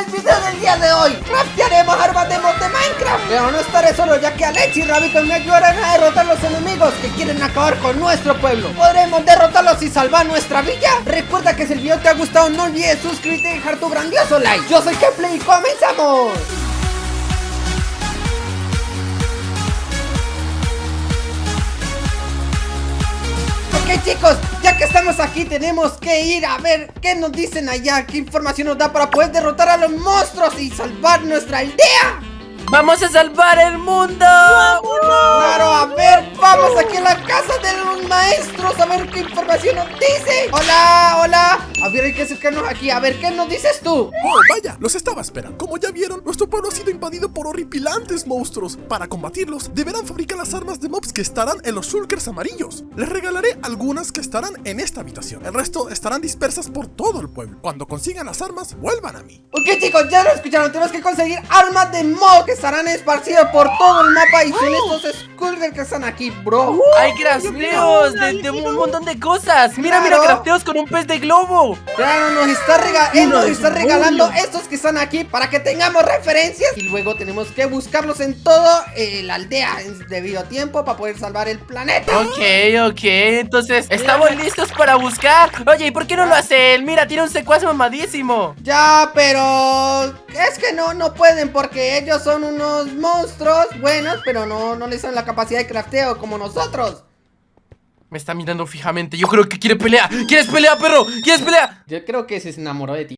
el video del día de hoy. Craftearemos armas de mod Minecraft. Pero no estaré solo ya que Alex y Rabito me ayudarán a derrotar los enemigos que quieren acabar con nuestro pueblo. ¿Podremos derrotarlos y salvar nuestra villa? Recuerda que si el video te ha gustado no olvides suscribirte y dejar tu grandioso like. Yo soy Kepley y comenzamos chicos, ya que estamos aquí tenemos que ir a ver qué nos dicen allá Qué información nos da para poder derrotar a los monstruos y salvar nuestra aldea. ¡Vamos a salvar el mundo! Claro, a ver, vamos aquí a la casa de los maestros A ver qué información nos dice. Hola, hola A ver, hay que acercarnos aquí, a ver, ¿qué nos dices tú? Oh, vaya, los estaba esperando. Como ya vieron, nuestro pueblo ha sido invadido por horripilantes monstruos. Para combatirlos, deberán fabricar las armas de mobs que estarán en los shulkers amarillos. Les regalaré algunas que estarán en esta habitación. El resto estarán dispersas por todo el pueblo. Cuando consigan las armas, vuelvan a mí. Ok chicos, ya lo escucharon, tenemos que conseguir armas de mob que estarán esparcidas por todo el mapa Y son estos Skullgirls que están aquí, bro. Hay crafteos de, de un montón de cosas. Mira, mira, Claro. crafteos con un pez de globo Claro, nos está, rega él nos está regalando estos que están aquí para que tengamos referencias. Y luego tenemos que buscarlos en todo eh, la aldea en debido tiempo para poder salvar el planeta. Ok, ok, entonces estamos listos para buscar. Oye, ¿y por qué no lo hace él? Mira, tiene un secuaz mamadísimo. Ya, pero es que no, no pueden porque ellos son unos monstruos buenos, pero no, no les dan la capacidad de crafteo como nosotros. Me está mirando fijamente. Yo creo que quiere pelear. ¿Quieres pelear, perro? ¿Quieres pelear? Yo creo que se enamoró de ti.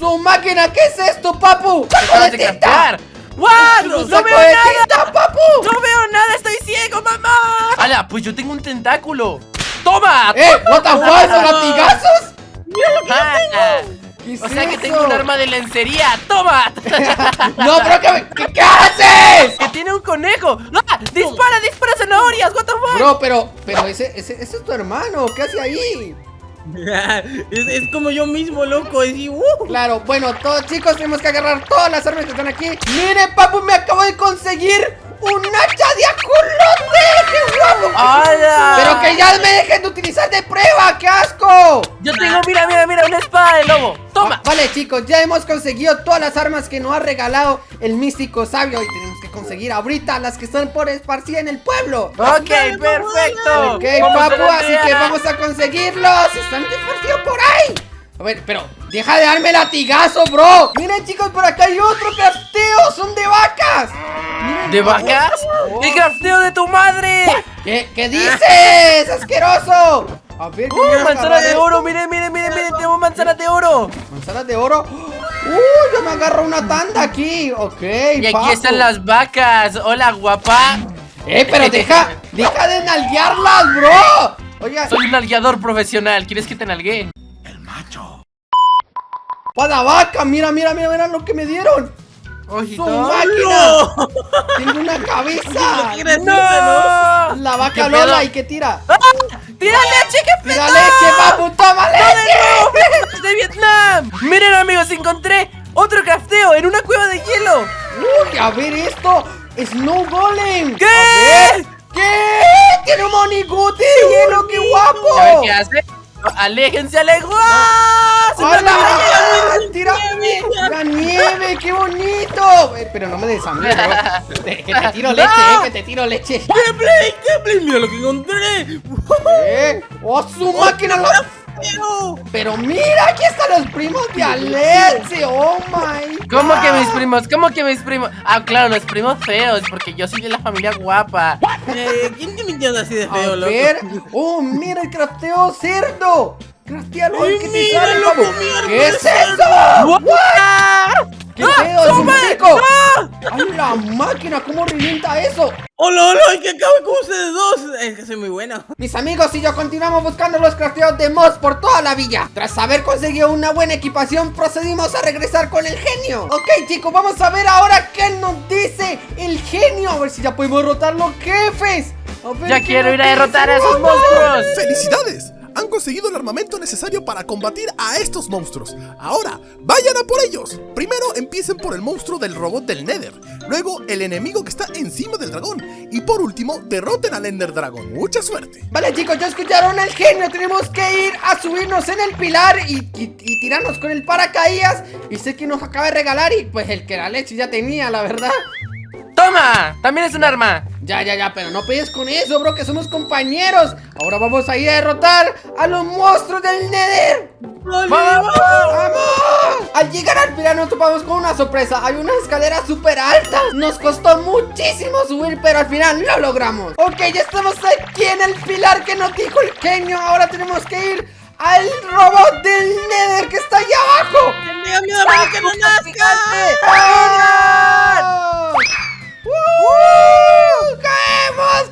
¡No, máquina! ¿Qué es esto, papu? ¡Saco de tinta! ¡What! ¡No, no veo de nada! Tinta, papu! ¡No veo nada! ¡Estoy ciego, mamá! ¡Hala! Pues yo tengo un tentáculo. ¡Toma! ¡Eh! ¡What the fuck! ¡Son latigazos! ¡Mira lo que yo tengo! Es O sea que tengo un arma de lencería ¡Toma! ¡No, pero que, ¿qué, qué haces! ¡Que tiene un conejo! ¡Ah! ¡Dispara, dispara zanahorias! ¿What the fuck? Bro, pero, pero ese, ese, ese es tu hermano, ¿qué hace ahí? es, es como yo mismo, loco. Es y, uh. Claro, bueno, todos chicos tenemos que agarrar todas las armas que están aquí Miren, papu, me acabo de conseguir un hacha de ajolote ¡Qué guapo! ¡Hala! Pero que ya me dejen de utilizar de prueba, ¡qué asco! Yo tengo, mira, mira, mira, una espada de lobo ¡Toma! Ah, Vale chicos, ya hemos conseguido todas las armas que nos ha regalado el místico sabio Y tenemos que conseguir ahorita las que están por esparcidas en el pueblo Ok, perfecto Ok, papu, así que vamos a conseguirlos Están esparcidos por ahí A ver, pero deja de darme latigazo, bro Miren chicos, por acá hay otro crafteo Son de vacas Miren, ¿De vacas? ¡El crafteo de tu madre! ¿Qué, qué dices? ¡Asqueroso! A ver, ¿cómo ¡Uh, voy a manzanas agarrar de oro! ¡Miren, miren, miren! miren ¡Tenemos manzanas de oro! Manzanas de oro ¡Uh! Yo me agarro una tanda aquí Ok, Y aquí están las vacas ¡Hola, guapa! ¡Eh, pero deja! ¡Deja de nalguearlas, bro! Oiga, Soy un nalgueador profesional ¿Quieres que te nalguee? ¡Pada vaca! Mira, mira, mira, mira lo que me dieron ¡Su ojito máquina! ¡Tengo una cabeza! ¿Quieres ¡No! La vaca ¿Qué Lola y que tira ¡Ah! ¡Tira leche, qué pedo! ¡Tira leche, papu! ¡Toma leche! ¡Es de Vietnam! Miren amigos, encontré otro crafteo en una cueva de hielo ¡Uy, a ver esto! ¡Snow Golem! ¿Qué? A ver. ¿Qué? ¡Tiene un moniguti de hielo! ¡Qué A ver guapo! qué hace ¡Aléjense, aléjense! ¡Ah! ¡Se me ¡Hola! olvidó! ¡Tira! ¡La nieve! ¡Qué bonito! Eh, Pero no me des a mí, bro. Que te tiro leche, eh, que te tiro leche. ¡Qué play! ¡Qué play! ¡Mira lo que encontré! ¿Eh? ¡Oh, su máquina! lo- Pero, Pero mira, aquí están los primos de Alexe. ¡Oh, my ¿Cómo que God. mis primos? ¿Cómo que mis primos? Ah, claro, los primos feos, porque yo soy de la familia guapa. eh, ¿quién te mintió así de A feo, loco? ver. ¡Oh, mira el crafteo cerdo! ¡Craftealo! Ay, ¿Qué te mira, sale, loco, ¿Qué es cerdo. eso? ¡Ay, la máquina! ¿Cómo revienta eso? ¡Hola, hola! ¡Ay, que acabe con ustedes dos! Es que soy muy bueno. Mis amigos y yo continuamos buscando los crafteos de mods por toda la villa Tras haber conseguido una buena equipación procedimos a regresar con el genio Ok chicos, vamos a ver ahora qué nos dice el genio A ver si ya podemos derrotar los jefes A ver Ya quiero ir a derrotar a esos monstruos. ¡Felicidades! Han conseguido el armamento necesario para combatir a estos monstruos. Ahora, vayan a por ellos. Primero empiecen por el monstruo del robot del Nether. Luego, el enemigo que está encima del dragón. Y por último, derroten al Ender Dragon. Mucha suerte. Vale chicos, ya escucharon al genio Tenemos que ir a subirnos en el pilar y, y- y tirarnos con el paracaídas Y sé que nos acaba de regalar y pues el que la leche ya tenía, la verdad ¡Toma! También es un arma. Ya, ya, ya, pero no pegues con eso, bro, que somos compañeros Ahora vamos a ir a derrotar a los monstruos del Nether ¡Vale, ¡Vamos! ¡Vamos! Al llegar al pilar nos topamos con una sorpresa Hay una escalera súper alta Nos costó muchísimo subir, pero al final lo logramos Ok, ya estamos aquí en el pilar que nos dijo el genio Ahora tenemos que ir al robot del Nether que está allá abajo ¡Tenía miedo para que no nazca!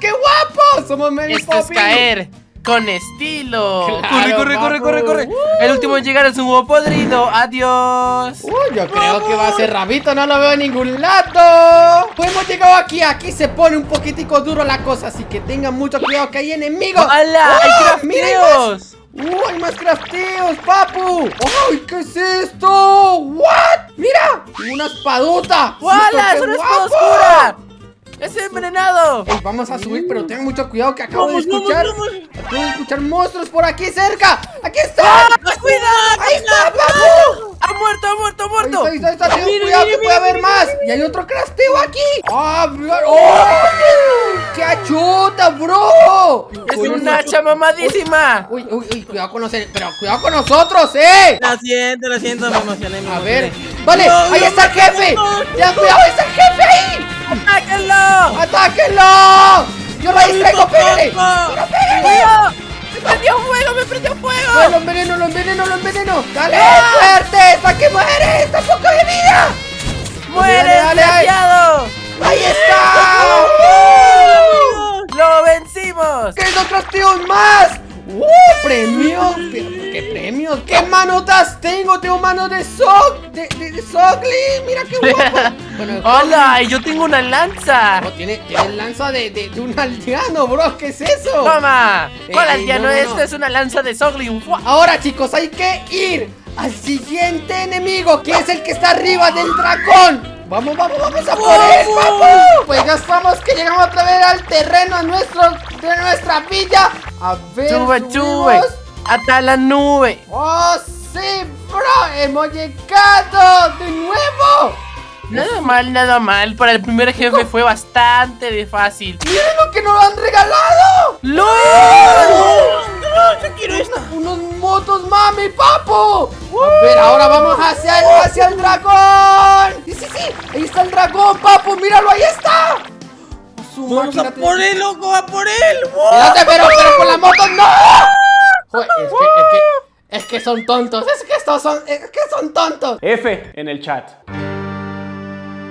¡Qué guapos! Somos Mary Esto es caer con estilo. Claro, corre, corre, corre, corre, corre. El último en llegar es un huevo podrido. Adiós. Uh, yo creo que va a ser rabito, no lo veo en ningún lado. Pues hemos llegado aquí, aquí se pone un poquitico duro la cosa, así que tengan mucho cuidado que hay enemigos. ¡Hala! ¡Ah! ¡Hay ¡Mira, hay crafteos! más! ¡Uh, hay más crafteos, papu! ¡Ay, qué es esto! ¿What? ¡Mira! ¡Una espadota! ¡Wala! ¡Qué ¡Es una espada guapo! oscura! ¡Es envenenado! Ey, vamos a subir, pero tengan mucho cuidado que acabo de Vamos, vamos, escuchar. vamos. Acabo de escuchar monstruos por aquí cerca. ¡Aquí están! ¡Ah, ¡Cuidado! ¡Ahí está, papu! ¡Ha muerto, ha muerto, ha Ahí muerto! está, ahí está, ahí está. Ten Mira, cuidado mira, que puede mira, haber mira, más. Y hay otro crafteo aquí. ¡Ah, mira! ¡Oh! ¡Qué achuta, bro! ¡Es un hacha mamadísima! Uy, uy, uy, cuidado con los... Pero cuidado con nosotros, ¿eh? Lo siento, lo siento, me emocioné, me A ver. Vale, No, ahí no, está el jefe. no, ¡Ya, cuidado, está el jefe ahí! ¡Atáquenlo! ¡Atáquenlo! ¡Yo lo distraigo, pégale! ¡Pero pégale! ¡Me prendió fuego! ¡Me prendió fuego! ¡Ay, lo enveneno, lo enveneno, lo enveneno! ¡Dale, fuerte! ¡Está que muere! ¡Está poco de vida! ¡Muere, Dale, desgraciado! ¡Ahí está! ¡Lo vencimos! ¡Qué dos crafteos más! ¡Uh! ¡Premios! ¿Qué, manotas tengo? Tengo manos de Sock, de, de, de Sockley. Mira qué guapo. Bueno, ¡Hola! ¡Y yo tengo una lanza! No, tiene, tiene lanza de, de, de un aldeano, bro. ¿Qué es eso? ¡Toma! ¿Cuál Ey, aldeano? no, no, Esta es una lanza de Soglin. ¡Fua! Ahora, chicos, hay que ir al siguiente enemigo, que es el que está arriba del dragón. Vamos, vamos, vamos a por él, papu. Pues ya estamos que llegamos otra vez al terreno nuestro, de nuestra villa. A ver, ¡Sube, subimos. sube! ¡Hasta la nube! ¡Oh, sí, bro! ¡Hemos llegado de nuevo! Nada mal, nada mal. Para el primer jefe fue bastante de fácil. ¡Miren lo que nos han regalado! ¡No, yo quiero esto! ¡Unos motos, mami, papu! A ver, ahora vamos hacia el, hacia el dragón. Sí, sí, sí. Ahí está el dragón, papu. Míralo, ahí está. Su ¡Vamos a por él, loco! ¡A por él! Espérate, pero, pero con la moto no. Joder, es que, es que, es que son tontos. Es que estos son, es que son tontos. F en el chat.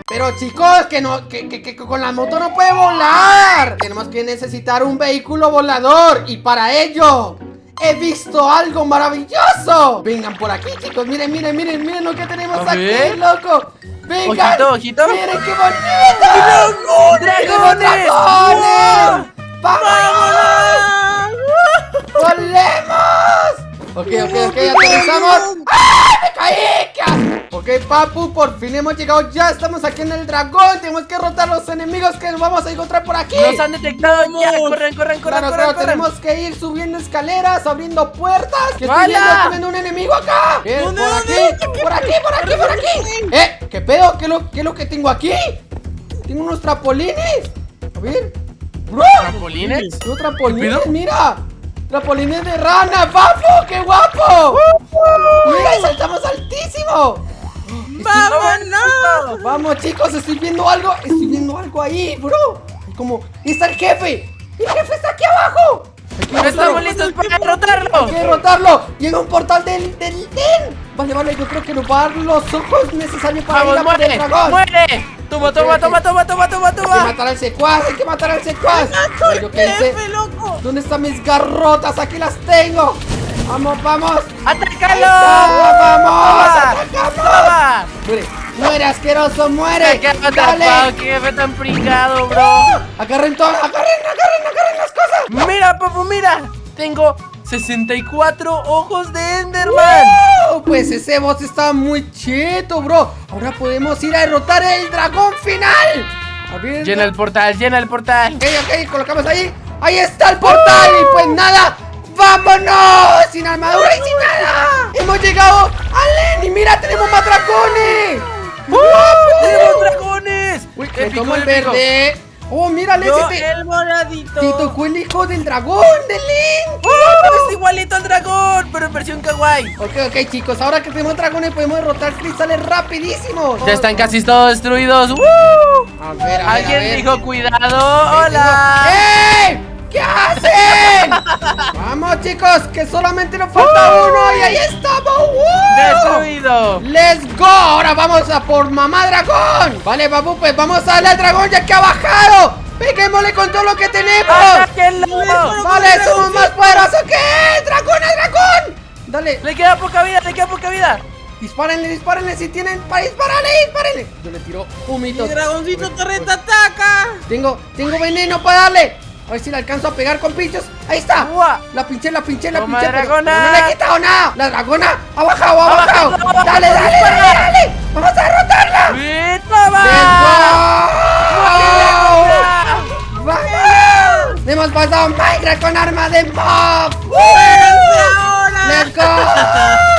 Pero chicos, que no, que, que, que con la moto no puede volar. Tenemos que necesitar un vehículo volador. Y para ello, he visto algo maravilloso. Vengan por aquí, chicos. Miren, miren, miren, miren lo que tenemos aquí, ver. loco. Vengan. Ojito, ojito. Miren qué bonito. ¡Tenemos ¡Dragones! dragones! ¡Vámonos! ¡Volemos! Ok, ok, ok, aterrizamos. ¡Ah! ¡Me caí! Ok, papu, por fin hemos llegado ya. Estamos aquí en el dragón. Tenemos que derrotar a los enemigos que nos vamos a encontrar por aquí. ¡Nos han detectado ya! Vamos. ¡Corran, corran, corran, Claro, corran, claro, corran! tenemos que ir subiendo escaleras, abriendo puertas. Que estoy viendo, un enemigo acá. ¿Qué? ¿Dónde, Por aquí, por aquí, por aquí, por aquí. ¿Eh? ¿Qué pedo? ¿Qué es lo, qué es lo que tengo aquí? Tengo unos trapolines. A ver. Bro. ¿Trampolines? Tengo trapolines, pedo? mira. Trapolines de rana, papu. ¡Qué guapo! Mira, y saltamos altísimo. ¡Vámonos! Vamos chicos, estoy viendo algo Estoy viendo algo ahí, bro Como, está el jefe El jefe está aquí abajo ¡No estamos listos para derrotarlo! Hay que derrotarlo Llega un portal del, del den Vale, vale, yo creo que nos va a dar los ojos necesarios para ir ¡Vamos, a por el muere! dragón ¡Muere! ¡Toma, toma, toma, toma, toma, toma, Hay que toma! matar al secuaz, hay que matar al secuaz yo qué hice. ¡Jefe, loco! ¿Dónde están mis garrotas? Aquí las tengo Vamos, vamos ¡Atácalo! vamos, ¡Toma! atacamos. ¡Toma! Muere, muere asqueroso, muere ¡Qué Dale. ¡Qué tan pringado, bro! Agarren todo, agarren, agarren, agarren las cosas ¡Mira, papu, mira! Tengo 64 ojos de Enderman. Oh, pues ese boss está muy cheto, bro. Ahora podemos ir a derrotar el dragón final. A ver, Llena el portal, llena el portal. Ok, ok, colocamos ahí. Ahí está el portal. Y pues nada, vámonos. Sin armadura y sin nada. Hemos llegado a Lenny. Mira, tenemos más dragones. ¡Tenemos dragones! Uy, me Épico, tomo el épico. verde. Oh, mira, Lenny. Yo, Te, el moradito. te tocó el hijo del dragón de Link. ¡Oh! Es igualito al dragón, pero en versión kawaii. Ok, ok, chicos. Ahora que tenemos dragones, podemos derrotar cristales rapidísimo. Ya están casi todos destruidos. ¡Uh! A ver, a ver, a Alguien ver. dijo cuidado. ¡Hola! ¡Ey! ¿Qué hacen? Vamos chicos, que solamente nos falta uno y ahí estamos. ¡Woo! ¡Destruido! ¡Let's go! Ahora vamos a por mamá dragón. Vale, babu, pues vamos a darle al dragón ya que ha bajado. Peguémosle con todo lo que tenemos. ¡Atáquenlo! Vale, somos más poderosos que él. ¡Dragón, es dragón! Dale, Le queda poca vida, le queda poca vida. dispárenle, dispárenle si tienen para dispararle, dispárenle. Yo le tiro Mi humitos. dragoncito torreta ataca. Tengo, tengo veneno para darle. A ver si le alcanzo a pegar con pinchos. Ahí está. La pinché, la pinché, la Toma, pinché. pero. No, le he quitado nada. La dragona ha bajado, ha bajado. Dale, dale, dale, dispara. dale. Vamos a derrotarla. ¡Sí, toma! ¡Let's go! ¡Vamos! Hemos pasado Minecraft con arma de mob. ¡Espérense ahora! ¡Let's go!